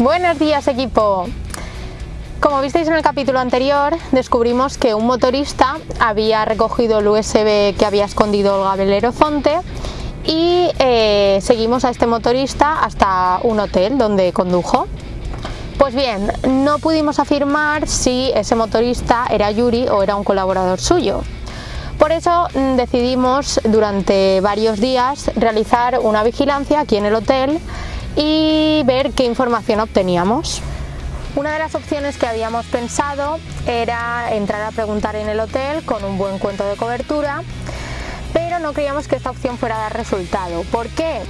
Buenos días equipo. Como visteis en el capítulo anterior, descubrimos que un motorista había recogido el USB que había escondido Olga Belerofonte y eh, seguimos a este motorista hasta un hotel donde condujo. Pues bien, no pudimos afirmar si ese motorista era Yuri o era un colaborador suyo. Por eso mm, decidimos durante varios días realizar una vigilancia aquí en el hotel y ver qué información obteníamos. Una de las opciones que habíamos pensado era entrar a preguntar en el hotel con un buen cuento de cobertura, pero no creíamos que esta opción fuera a dar resultado. ¿Por qué?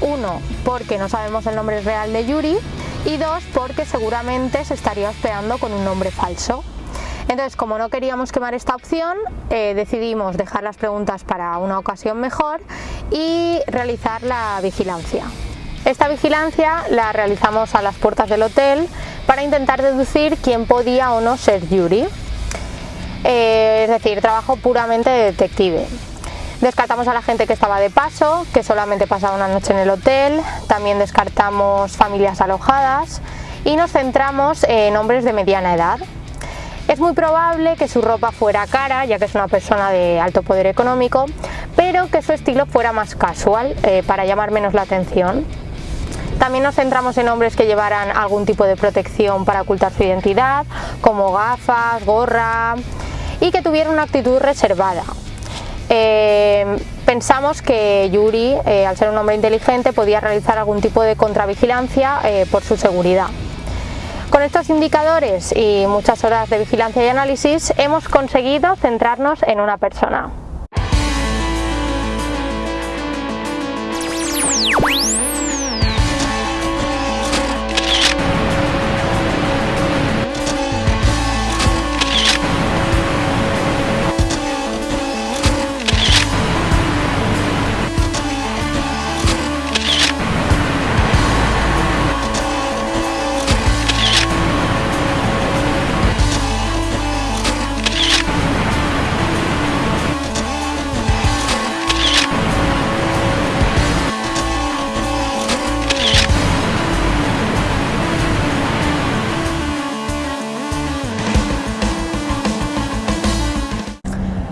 Uno, porque no sabemos el nombre real de Yuri y dos, porque seguramente se estaría hospedando con un nombre falso. Entonces, como no queríamos quemar esta opción, eh, decidimos dejar las preguntas para una ocasión mejor y realizar la vigilancia. Esta vigilancia la realizamos a las puertas del hotel para intentar deducir quién podía o no ser Yuri. Eh, es decir, trabajo puramente de detective. Descartamos a la gente que estaba de paso, que solamente pasaba una noche en el hotel, también descartamos familias alojadas y nos centramos en hombres de mediana edad. Es muy probable que su ropa fuera cara, ya que es una persona de alto poder económico, pero que su estilo fuera más casual, eh, para llamar menos la atención. También nos centramos en hombres que llevaran algún tipo de protección para ocultar su identidad, como gafas, gorra y que tuvieran una actitud reservada. Eh, pensamos que Yuri, eh, al ser un hombre inteligente, podía realizar algún tipo de contravigilancia eh, por su seguridad. Con estos indicadores y muchas horas de vigilancia y análisis hemos conseguido centrarnos en una persona.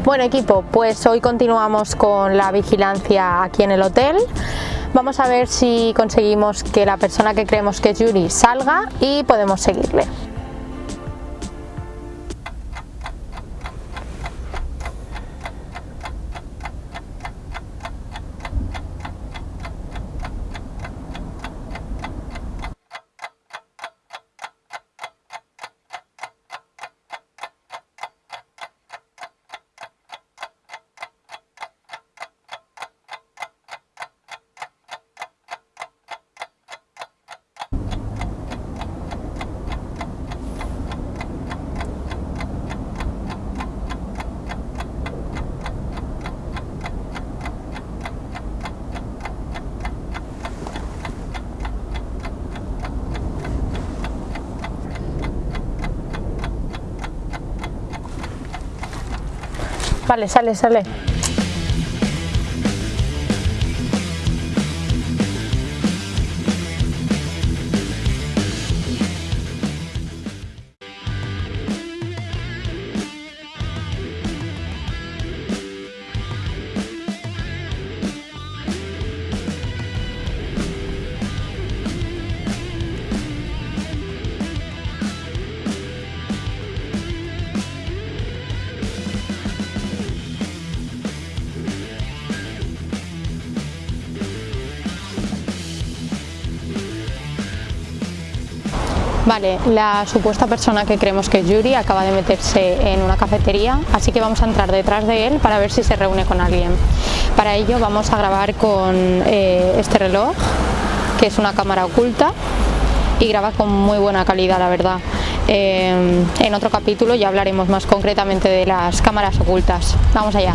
Bueno equipo, pues hoy continuamos con la vigilancia aquí en el hotel. Vamos a ver si conseguimos que la persona que creemos que es Yuri salga y podemos seguirle. Vale, sale, sale. Vale, la supuesta persona que creemos que es Yuri acaba de meterse en una cafetería, así que vamos a entrar detrás de él para ver si se reúne con alguien. Para ello vamos a grabar con eh, este reloj, que es una cámara oculta y graba con muy buena calidad, la verdad. Eh, en otro capítulo ya hablaremos más concretamente de las cámaras ocultas. Vamos allá.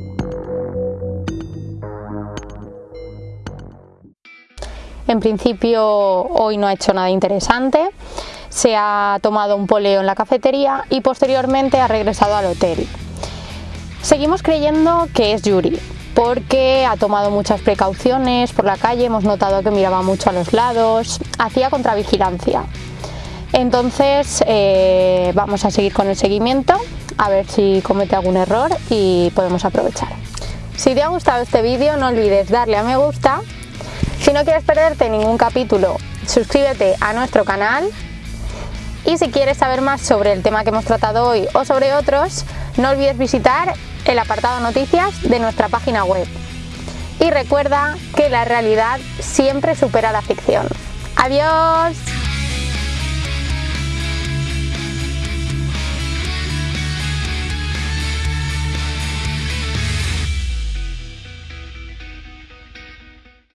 En principio hoy no ha hecho nada interesante, se ha tomado un poleo en la cafetería y posteriormente ha regresado al hotel. Seguimos creyendo que es Yuri, porque ha tomado muchas precauciones por la calle, hemos notado que miraba mucho a los lados, hacía contravigilancia. Entonces eh, vamos a seguir con el seguimiento, a ver si comete algún error y podemos aprovechar. Si te ha gustado este vídeo no olvides darle a me gusta si no quieres perderte ningún capítulo, suscríbete a nuestro canal y si quieres saber más sobre el tema que hemos tratado hoy o sobre otros, no olvides visitar el apartado noticias de nuestra página web. Y recuerda que la realidad siempre supera la ficción. ¡Adiós!